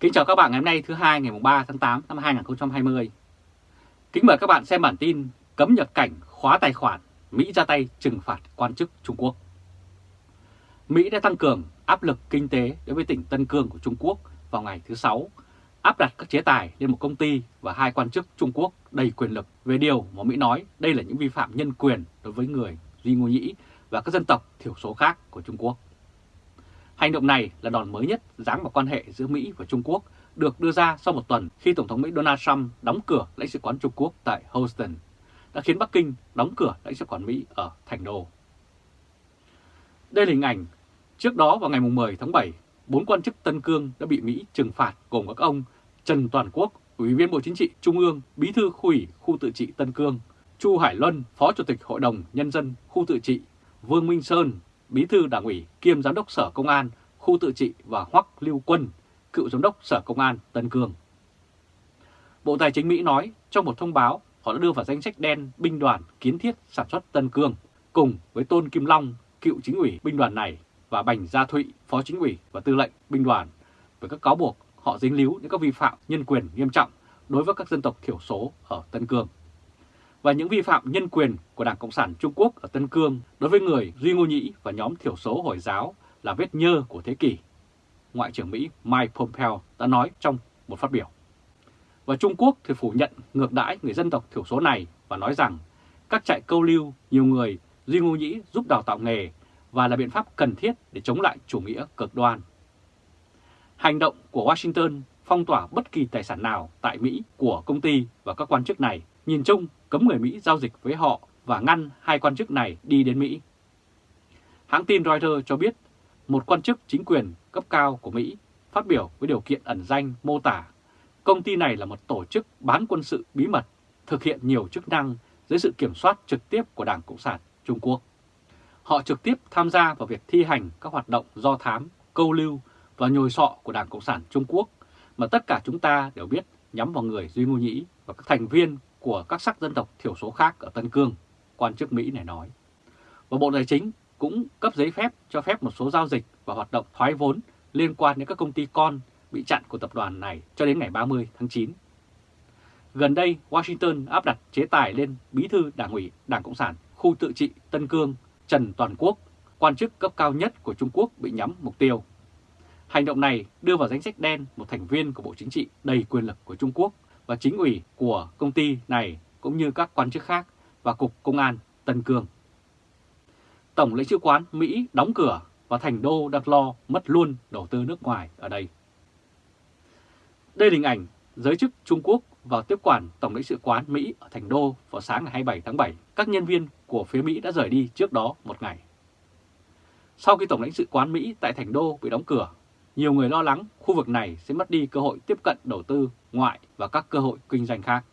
Kính chào các bạn ngày hôm nay thứ hai ngày 3 tháng 8 năm 2020. Kính mời các bạn xem bản tin cấm nhập cảnh khóa tài khoản, Mỹ ra tay trừng phạt quan chức Trung Quốc. Mỹ đã tăng cường áp lực kinh tế đối với tỉnh Tân Cương của Trung Quốc vào ngày thứ Sáu, áp đặt các chế tài lên một công ty và hai quan chức Trung Quốc đầy quyền lực về điều mà Mỹ nói đây là những vi phạm nhân quyền đối với người Duy Ngô Nhĩ và các dân tộc thiểu số khác của Trung Quốc. Hành động này là đòn mới nhất giáng vào quan hệ giữa Mỹ và Trung Quốc được đưa ra sau một tuần khi Tổng thống Mỹ Donald Trump đóng cửa lãnh sự quán Trung Quốc tại Houston, đã khiến Bắc Kinh đóng cửa lãnh sự quán Mỹ ở Thành Đô. Đây là hình ảnh trước đó vào ngày 10 tháng 7, bốn quan chức Tân Cương đã bị Mỹ trừng phạt gồm các ông Trần Toàn Quốc, Ủy viên Bộ Chính trị Trung ương, Bí thư khu ủy khu tự trị Tân Cương, Chu Hải Luân, Phó Chủ tịch Hội đồng Nhân dân khu tự trị, Vương Minh Sơn, Bí thư Đảng ủy kiêm Giám đốc Sở Công an, khu tự trị và Hoắc Lưu Quân, cựu Giám đốc Sở Công an Tân Cương. Bộ Tài chính Mỹ nói trong một thông báo họ đã đưa vào danh sách đen binh đoàn kiến thiết sản xuất Tân Cương cùng với Tôn Kim Long, cựu chính ủy binh đoàn này và Bành Gia Thụy, Phó Chính ủy và Tư lệnh binh đoàn với các cáo buộc họ dính líu những các vi phạm nhân quyền nghiêm trọng đối với các dân tộc thiểu số ở Tân Cương và những vi phạm nhân quyền của Đảng Cộng sản Trung Quốc ở Tân Cương đối với người Duy Ngô Nhĩ và nhóm thiểu số Hồi giáo là vết nhơ của thế kỷ, Ngoại trưởng Mỹ Mike Pompeo đã nói trong một phát biểu. Và Trung Quốc thì phủ nhận ngược đãi người dân tộc thiểu số này và nói rằng các trại câu lưu nhiều người Duy Ngô Nhĩ giúp đào tạo nghề và là biện pháp cần thiết để chống lại chủ nghĩa cực đoan. Hành động của Washington phong tỏa bất kỳ tài sản nào tại Mỹ của công ty và các quan chức này nhìn chung cấm người Mỹ giao dịch với họ và ngăn hai quan chức này đi đến Mỹ. Hãng tin Reuters cho biết một quan chức chính quyền cấp cao của Mỹ phát biểu với điều kiện ẩn danh mô tả công ty này là một tổ chức bán quân sự bí mật thực hiện nhiều chức năng dưới sự kiểm soát trực tiếp của Đảng Cộng sản Trung Quốc. Họ trực tiếp tham gia vào việc thi hành các hoạt động do thám, câu lưu và nhồi sọ của Đảng Cộng sản Trung Quốc mà tất cả chúng ta đều biết nhắm vào người Duy Ngô Nhĩ và các thành viên của các sắc dân tộc thiểu số khác ở Tân Cương, quan chức Mỹ này nói. Và Bộ Tài chính cũng cấp giấy phép cho phép một số giao dịch và hoạt động thoái vốn liên quan đến các công ty con bị chặn của tập đoàn này cho đến ngày 30 tháng 9. Gần đây, Washington áp đặt chế tài lên bí thư đảng ủy Đảng Cộng sản khu tự trị Tân Cương Trần Toàn Quốc, quan chức cấp cao nhất của Trung Quốc bị nhắm mục tiêu. Hành động này đưa vào danh sách đen một thành viên của Bộ Chính trị đầy quyền lực của Trung Quốc và chính ủy của công ty này cũng như các quan chức khác và Cục Công an Tân Cương. Tổng lãnh sự quán Mỹ đóng cửa và thành đô đặt lo mất luôn đầu tư nước ngoài ở đây. Đây là hình ảnh giới chức Trung Quốc vào tiếp quản Tổng lãnh sự quán Mỹ ở thành đô vào sáng ngày 27 tháng 7. Các nhân viên của phía Mỹ đã rời đi trước đó một ngày. Sau khi Tổng lãnh sự quán Mỹ tại thành đô bị đóng cửa, nhiều người lo lắng khu vực này sẽ mất đi cơ hội tiếp cận đầu tư ngoại và các cơ hội kinh doanh khác.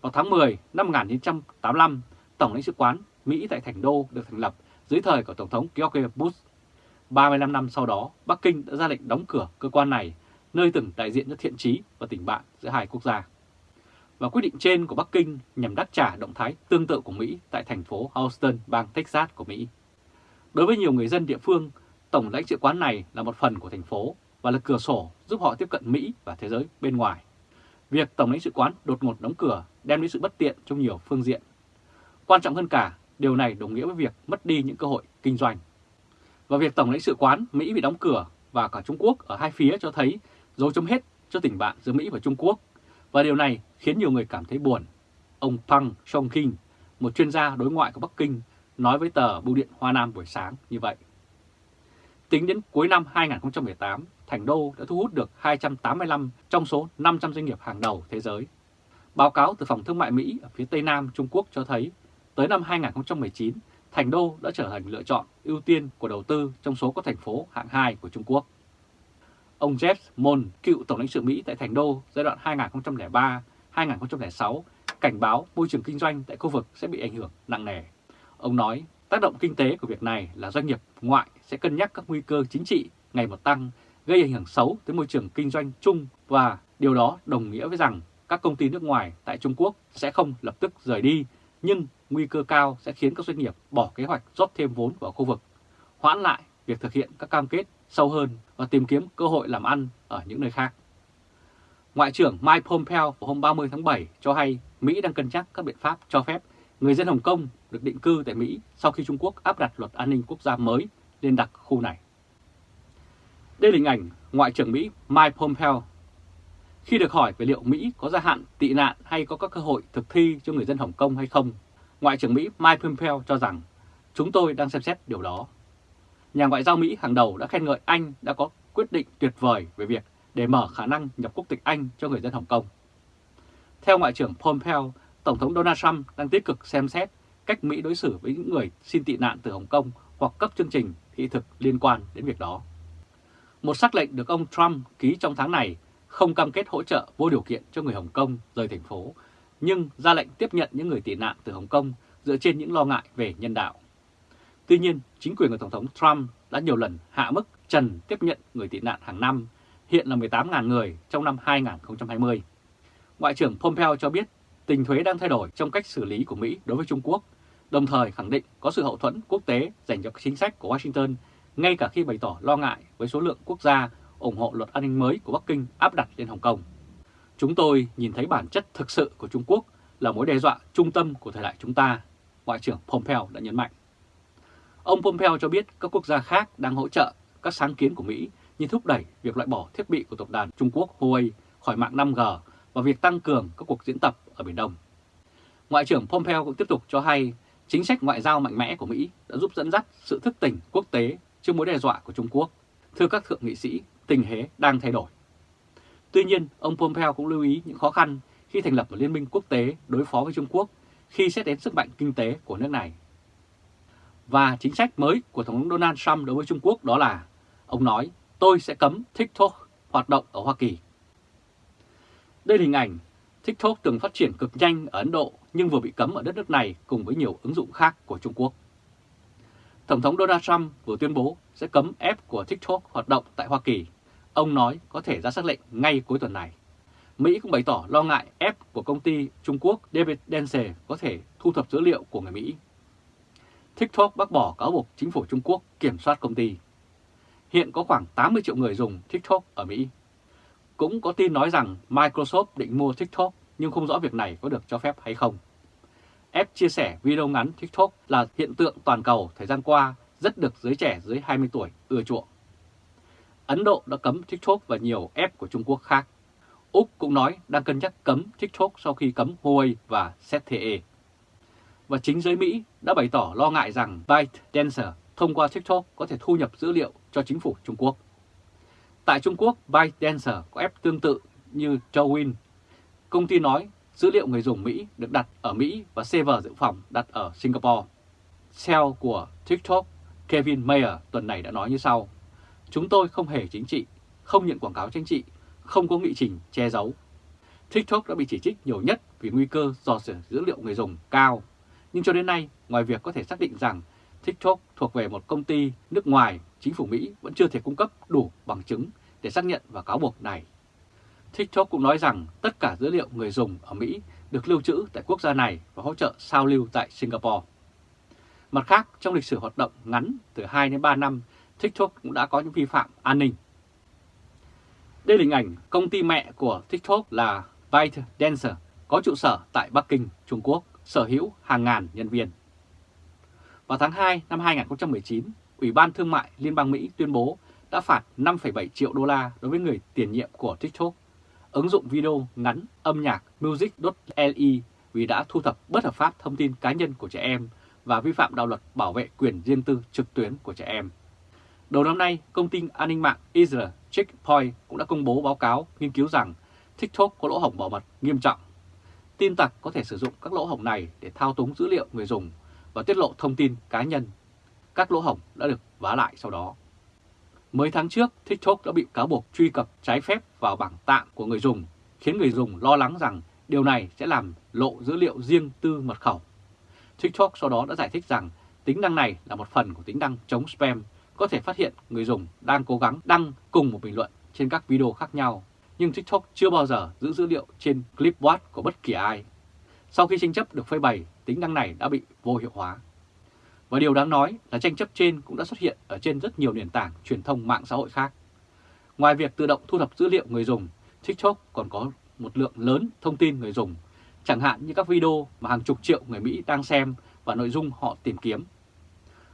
Vào tháng 10 năm 1985, Tổng lãnh sự quán Mỹ tại Thành Đô được thành lập dưới thời của Tổng thống George Bush. 35 năm sau đó, Bắc Kinh đã ra lệnh đóng cửa cơ quan này, nơi từng đại diện cho thiện trí và tình bạn giữa hai quốc gia. Và quyết định trên của Bắc Kinh nhằm đáp trả động thái tương tự của Mỹ tại thành phố Houston, bang Texas của Mỹ. Đối với nhiều người dân địa phương, Tổng lãnh sự quán này là một phần của thành phố và là cửa sổ giúp họ tiếp cận Mỹ và thế giới bên ngoài. Việc Tổng lãnh sự quán đột ngột đóng cửa đem đến sự bất tiện trong nhiều phương diện. Quan trọng hơn cả, điều này đồng nghĩa với việc mất đi những cơ hội kinh doanh. Và việc Tổng lãnh sự quán Mỹ bị đóng cửa và cả Trung Quốc ở hai phía cho thấy dấu chấm hết cho tình bạn giữa Mỹ và Trung Quốc. Và điều này khiến nhiều người cảm thấy buồn. Ông Pang Songking, một chuyên gia đối ngoại của Bắc Kinh, nói với tờ Bưu điện Hoa Nam buổi sáng như vậy. Tính đến cuối năm 2018, Thành Đô đã thu hút được 285 trong số 500 doanh nghiệp hàng đầu thế giới. Báo cáo từ Phòng Thương mại Mỹ ở phía Tây Nam Trung Quốc cho thấy, tới năm 2019, Thành Đô đã trở thành lựa chọn ưu tiên của đầu tư trong số các thành phố hạng 2 của Trung Quốc. Ông Jeff Mon, cựu Tổng lãnh sự Mỹ tại Thành Đô giai đoạn 2003-2006, cảnh báo môi trường kinh doanh tại khu vực sẽ bị ảnh hưởng nặng nề. Ông nói, tác động kinh tế của việc này là doanh nghiệp ngoại sẽ cân nhắc các nguy cơ chính trị ngày một tăng, gây ảnh hưởng xấu tới môi trường kinh doanh chung và điều đó đồng nghĩa với rằng các công ty nước ngoài tại Trung Quốc sẽ không lập tức rời đi, nhưng nguy cơ cao sẽ khiến các doanh nghiệp bỏ kế hoạch rót thêm vốn vào khu vực, hoãn lại việc thực hiện các cam kết sâu hơn và tìm kiếm cơ hội làm ăn ở những nơi khác. Ngoại trưởng Mike Pompeo hôm 30 tháng 7 cho hay Mỹ đang cân nhắc các biện pháp cho phép người dân Hồng Kông được định cư tại Mỹ sau khi Trung Quốc áp đặt luật an ninh quốc gia mới lên đặc khu này. Đây là hình ảnh Ngoại trưởng Mỹ Mike Pompeo. Khi được hỏi về liệu Mỹ có gia hạn tị nạn hay có các cơ hội thực thi cho người dân Hồng Kông hay không, Ngoại trưởng Mỹ Mike Pompeo cho rằng chúng tôi đang xem xét điều đó. Nhà ngoại giao Mỹ hàng đầu đã khen ngợi Anh đã có quyết định tuyệt vời về việc để mở khả năng nhập quốc tịch Anh cho người dân Hồng Kông. Theo Ngoại trưởng Pompeo, Tổng thống Donald Trump đang tích cực xem xét cách Mỹ đối xử với những người xin tị nạn từ Hồng Kông hoặc cấp chương trình thị thực liên quan đến việc đó. Một sắc lệnh được ông Trump ký trong tháng này không cam kết hỗ trợ vô điều kiện cho người Hồng Kông rời thành phố, nhưng ra lệnh tiếp nhận những người tị nạn từ Hồng Kông dựa trên những lo ngại về nhân đạo. Tuy nhiên, chính quyền của Tổng thống Trump đã nhiều lần hạ mức trần tiếp nhận người tị nạn hàng năm, hiện là 18.000 người trong năm 2020. Ngoại trưởng Pompeo cho biết tình thuế đang thay đổi trong cách xử lý của Mỹ đối với Trung Quốc, đồng thời khẳng định có sự hậu thuẫn quốc tế dành cho chính sách của Washington, ngay cả khi bày tỏ lo ngại với số lượng quốc gia ủng hộ luật an ninh mới của Bắc Kinh áp đặt lên Hồng Kông. Chúng tôi nhìn thấy bản chất thực sự của Trung Quốc là mối đe dọa trung tâm của thời đại chúng ta, Ngoại trưởng Pompeo đã nhấn mạnh. Ông Pompeo cho biết các quốc gia khác đang hỗ trợ các sáng kiến của Mỹ như thúc đẩy việc loại bỏ thiết bị của tập đoàn Trung Quốc Huawei khỏi mạng 5G và việc tăng cường các cuộc diễn tập ở Biển Đông. Ngoại trưởng Pompeo cũng tiếp tục cho hay chính sách ngoại giao mạnh mẽ của Mỹ đã giúp dẫn dắt sự thức tỉnh quốc tế trước mối đe dọa của Trung Quốc. Thưa các thượng nghị sĩ, tình thế đang thay đổi. Tuy nhiên, ông Pompeo cũng lưu ý những khó khăn khi thành lập một liên minh quốc tế đối phó với Trung Quốc khi xét đến sức mạnh kinh tế của nước này. Và chính sách mới của Tổng thống Donald Trump đối với Trung Quốc đó là, ông nói, tôi sẽ cấm TikTok hoạt động ở Hoa Kỳ. Đây là hình ảnh TikTok từng phát triển cực nhanh ở Ấn Độ, nhưng vừa bị cấm ở đất nước này cùng với nhiều ứng dụng khác của Trung Quốc. Tổng thống Donald Trump vừa tuyên bố sẽ cấm app của TikTok hoạt động tại Hoa Kỳ. Ông nói có thể ra xác lệnh ngay cuối tuần này. Mỹ cũng bày tỏ lo ngại app của công ty Trung Quốc David Dense có thể thu thập dữ liệu của người Mỹ. TikTok bác bỏ cáo buộc chính phủ Trung Quốc kiểm soát công ty. Hiện có khoảng 80 triệu người dùng TikTok ở Mỹ. Cũng có tin nói rằng Microsoft định mua TikTok, nhưng không rõ việc này có được cho phép hay không. App chia sẻ video ngắn TikTok là hiện tượng toàn cầu thời gian qua rất được giới trẻ dưới 20 tuổi ưa chuộng. Ấn Độ đã cấm TikTok và nhiều app của Trung Quốc khác. Úc cũng nói đang cân nhắc cấm TikTok sau khi cấm Huawei và ZTE. Và chính giới Mỹ đã bày tỏ lo ngại rằng ByteDance thông qua TikTok có thể thu nhập dữ liệu cho chính phủ Trung Quốc. Tại Trung Quốc, ByteDancer có app tương tự như Douyin. Công ty nói dữ liệu người dùng Mỹ được đặt ở Mỹ và server dự phòng đặt ở Singapore. CEO của TikTok Kevin Mayer tuần này đã nói như sau. Chúng tôi không hề chính trị, không nhận quảng cáo chính trị, không có nghị trình che giấu. TikTok đã bị chỉ trích nhiều nhất vì nguy cơ do dỉ dữ liệu người dùng cao. Nhưng cho đến nay, ngoài việc có thể xác định rằng TikTok thuộc về một công ty nước ngoài, chính phủ Mỹ vẫn chưa thể cung cấp đủ bằng chứng để xác nhận và cáo buộc này. TikTok cũng nói rằng tất cả dữ liệu người dùng ở Mỹ được lưu trữ tại quốc gia này và hỗ trợ sao lưu tại Singapore. Mặt khác, trong lịch sử hoạt động ngắn từ 2 đến 3 năm, TikTok cũng đã có những vi phạm an ninh. Đây là hình ảnh công ty mẹ của TikTok là ByteDance có trụ sở tại Bắc Kinh, Trung Quốc, sở hữu hàng ngàn nhân viên. Vào tháng 2 năm 2019, Ủy ban Thương mại Liên bang Mỹ tuyên bố đã phạt 5,7 triệu đô la đối với người tiền nhiệm của TikTok, ứng dụng video ngắn âm nhạc Music.li vì đã thu thập bất hợp pháp thông tin cá nhân của trẻ em và vi phạm đạo luật bảo vệ quyền riêng tư trực tuyến của trẻ em. Đầu năm nay, công ty an ninh mạng Israel Checkpoint cũng đã công bố báo cáo nghiên cứu rằng TikTok có lỗ hổng bảo mật nghiêm trọng. Tin tặc có thể sử dụng các lỗ hổng này để thao túng dữ liệu người dùng và tiết lộ thông tin cá nhân. Các lỗ hổng đã được vá lại sau đó. Mấy tháng trước, TikTok đã bị cáo buộc truy cập trái phép vào bảng tạm của người dùng, khiến người dùng lo lắng rằng điều này sẽ làm lộ dữ liệu riêng tư mật khẩu. TikTok sau đó đã giải thích rằng tính năng này là một phần của tính năng chống spam, có thể phát hiện người dùng đang cố gắng đăng cùng một bình luận trên các video khác nhau, nhưng TikTok chưa bao giờ giữ dữ liệu trên clipboard của bất kỳ ai. Sau khi tranh chấp được phơi bày, tính năng này đã bị vô hiệu hóa. Và điều đáng nói là tranh chấp trên cũng đã xuất hiện ở trên rất nhiều nền tảng truyền thông mạng xã hội khác. Ngoài việc tự động thu thập dữ liệu người dùng, TikTok còn có một lượng lớn thông tin người dùng, chẳng hạn như các video mà hàng chục triệu người Mỹ đang xem và nội dung họ tìm kiếm.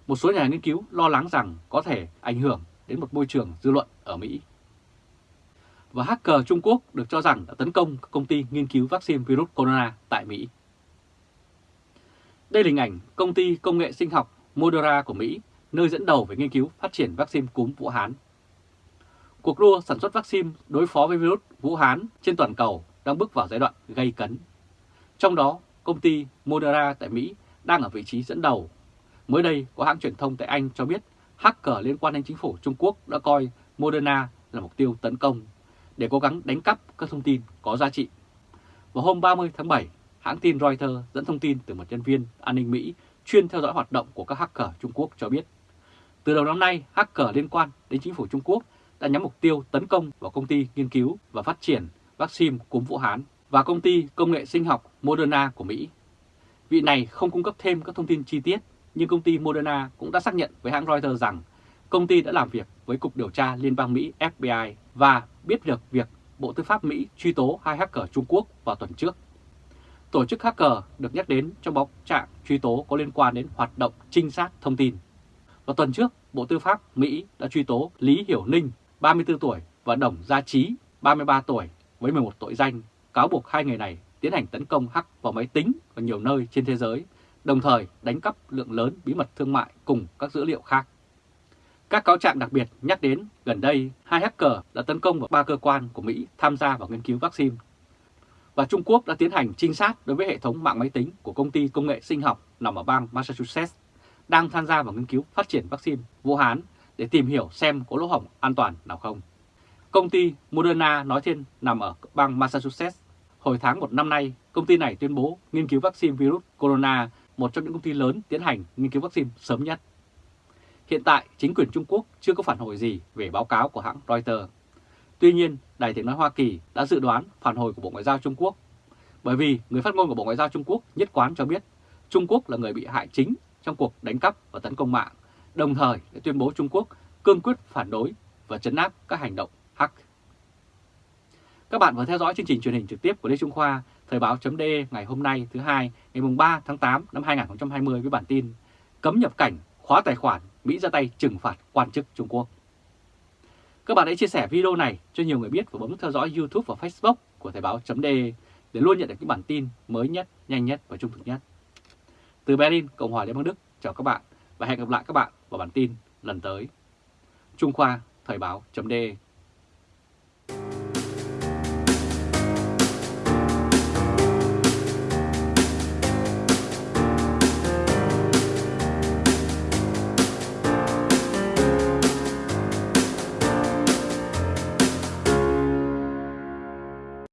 Một số nhà nghiên cứu lo lắng rằng có thể ảnh hưởng đến một môi trường dư luận ở Mỹ. Và hacker Trung Quốc được cho rằng đã tấn công các công ty nghiên cứu vaccine virus corona tại Mỹ. Đây là hình ảnh công ty công nghệ sinh học Moderna của Mỹ, nơi dẫn đầu về nghiên cứu phát triển vaccine cúm Vũ Hán. Cuộc đua sản xuất vaccine đối phó với virus Vũ Hán trên toàn cầu đang bước vào giai đoạn gây cấn. Trong đó, công ty Moderna tại Mỹ đang ở vị trí dẫn đầu. Mới đây, có hãng truyền thông tại Anh cho biết hacker liên quan đến chính phủ Trung Quốc đã coi Moderna là mục tiêu tấn công để cố gắng đánh cắp các thông tin có giá trị. Vào hôm 30 tháng 7, hãng tin Reuters dẫn thông tin từ một nhân viên an ninh Mỹ chuyên theo dõi hoạt động của các hacker Trung Quốc cho biết. Từ đầu năm nay, hacker liên quan đến chính phủ Trung Quốc đã nhắm mục tiêu tấn công vào công ty nghiên cứu và phát triển vaccine cúm Vũ Hán và công ty công nghệ sinh học Moderna của Mỹ. Vị này không cung cấp thêm các thông tin chi tiết, nhưng công ty Moderna cũng đã xác nhận với hãng Reuters rằng công ty đã làm việc với Cục Điều tra Liên bang Mỹ FBI và biết được việc Bộ Tư pháp Mỹ truy tố hai hacker Trung Quốc vào tuần trước. Tổ chức hacker được nhắc đến trong báo trạng truy tố có liên quan đến hoạt động trinh sát thông tin. Vào tuần trước, Bộ Tư pháp Mỹ đã truy tố Lý Hiểu Ninh, 34 tuổi và Đồng Gia Trí, 33 tuổi với 11 tội danh, cáo buộc hai người này tiến hành tấn công hack vào máy tính ở nhiều nơi trên thế giới, đồng thời đánh cắp lượng lớn bí mật thương mại cùng các dữ liệu khác. Các cáo trạng đặc biệt nhắc đến gần đây hai hacker đã tấn công vào ba cơ quan của Mỹ tham gia vào nghiên cứu vaccine. Và Trung Quốc đã tiến hành trinh sát đối với hệ thống mạng máy tính của công ty công nghệ sinh học nằm ở bang Massachusetts đang tham gia vào nghiên cứu phát triển vaccine Vũ Hán để tìm hiểu xem có lỗ hổng an toàn nào không. Công ty Moderna nói trên nằm ở bang Massachusetts. Hồi tháng một năm nay, công ty này tuyên bố nghiên cứu vaccine virus corona, một trong những công ty lớn tiến hành nghiên cứu vaccine sớm nhất. Hiện tại, chính quyền Trung Quốc chưa có phản hồi gì về báo cáo của hãng Reuters. Tuy nhiên, Đài tiếng nói Hoa Kỳ đã dự đoán phản hồi của Bộ Ngoại giao Trung Quốc. Bởi vì người phát ngôn của Bộ Ngoại giao Trung Quốc nhất quán cho biết Trung Quốc là người bị hại chính trong cuộc đánh cắp và tấn công mạng, đồng thời đã tuyên bố Trung Quốc cương quyết phản đối và chấn áp các hành động hack. Các bạn vừa theo dõi chương trình truyền hình trực tiếp của Lê Trung Khoa, Thời báo.de ngày hôm nay thứ hai ngày 3 tháng 8 năm 2020 với bản tin Cấm nhập cảnh, khóa tài khoản, Mỹ ra tay trừng phạt quan chức Trung Quốc. Các bạn hãy chia sẻ video này cho nhiều người biết và bấm theo dõi YouTube và Facebook của Thời báo.de để luôn nhận được những bản tin mới nhất, nhanh nhất và trung thực nhất. Từ Berlin, Cộng hòa Liên bang Đức, chào các bạn và hẹn gặp lại các bạn vào bản tin lần tới. Trung Khoa, Thời báo.de